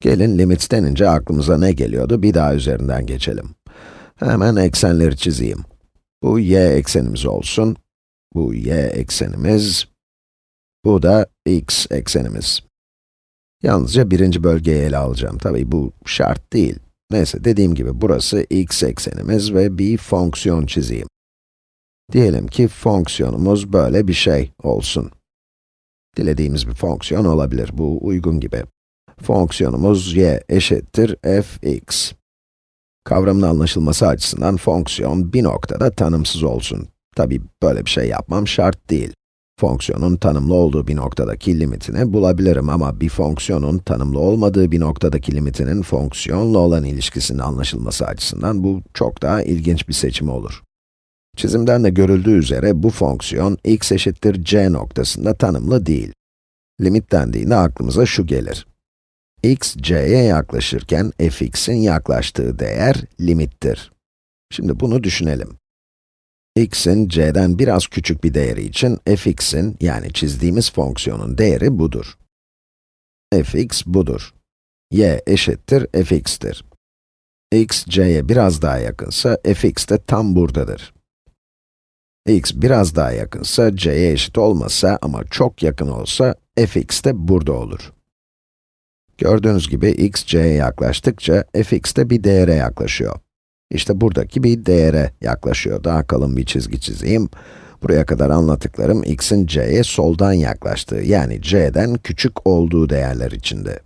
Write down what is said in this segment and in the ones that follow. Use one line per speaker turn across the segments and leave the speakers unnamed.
Gelin limit denince aklımıza ne geliyordu bir daha üzerinden geçelim. Hemen eksenleri çizeyim. Bu y eksenimiz olsun. Bu y eksenimiz. Bu da x eksenimiz. Yalnızca birinci bölgeyi ele alacağım. Tabii bu şart değil. Neyse, dediğim gibi burası x eksenimiz ve bir fonksiyon çizeyim. Diyelim ki fonksiyonumuz böyle bir şey olsun. Dilediğimiz bir fonksiyon olabilir, bu uygun gibi. Fonksiyonumuz y eşittir fx. Kavramın anlaşılması açısından fonksiyon bir noktada tanımsız olsun. Tabii böyle bir şey yapmam şart değil. Fonksiyonun tanımlı olduğu bir noktadaki limitini bulabilirim ama bir fonksiyonun tanımlı olmadığı bir noktadaki limitinin fonksiyonla olan ilişkisinin anlaşılması açısından bu çok daha ilginç bir seçim olur. Çizimden de görüldüğü üzere bu fonksiyon x eşittir c noktasında tanımlı değil. Limit dendiğinde aklımıza şu gelir. X, c'ye yaklaşırken fx'in yaklaştığı değer limittir. Şimdi bunu düşünelim. x'in c'den biraz küçük bir değeri için fx'in, yani çizdiğimiz fonksiyonun değeri budur. fx budur. y eşittir fx'tir. x, c'ye biraz daha yakınsa fx de tam buradadır x biraz daha yakınsa, c'ye eşit olmasa ama çok yakın olsa, fx de burada olur. Gördüğünüz gibi x, c'ye yaklaştıkça, fx de bir değere yaklaşıyor. İşte buradaki bir değere yaklaşıyor. Daha kalın bir çizgi çizeyim. Buraya kadar anlattıklarım x'in c'ye soldan yaklaştığı, yani c'den küçük olduğu değerler içinde.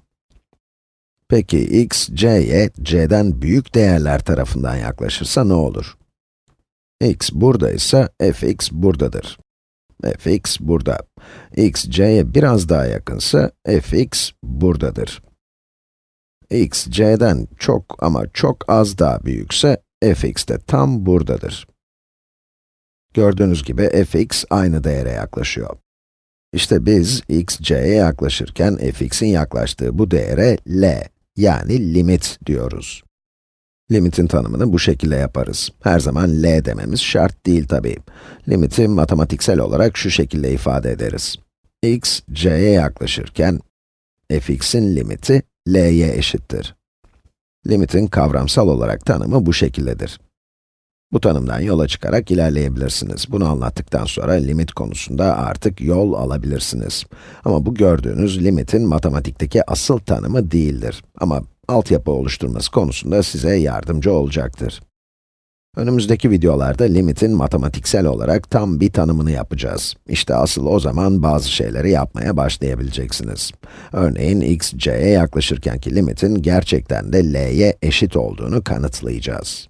Peki x, c'ye c'den büyük değerler tarafından yaklaşırsa ne olur? x buradaysa fx buradadır. Fx burada. x c'ye biraz daha yakınsa fx buradadır. x c'den çok ama çok az daha büyükse fx de tam buradadır. Gördüğünüz gibi fx aynı değere yaklaşıyor. İşte biz x c'ye yaklaşırken fx'in yaklaştığı bu değere l, yani limit diyoruz. Limitin tanımını bu şekilde yaparız. Her zaman L dememiz şart değil tabii. Limiti matematiksel olarak şu şekilde ifade ederiz. x, c'ye yaklaşırken, fx'in limiti l'ye eşittir. Limitin kavramsal olarak tanımı bu şekildedir. Bu tanımdan yola çıkarak ilerleyebilirsiniz. Bunu anlattıktan sonra limit konusunda artık yol alabilirsiniz. Ama bu gördüğünüz limitin matematikteki asıl tanımı değildir. Ama altyapı oluşturması konusunda size yardımcı olacaktır. Önümüzdeki videolarda limitin matematiksel olarak tam bir tanımını yapacağız. İşte asıl o zaman bazı şeyleri yapmaya başlayabileceksiniz. Örneğin x, c'ye yaklaşırkenki limitin gerçekten de l'ye eşit olduğunu kanıtlayacağız.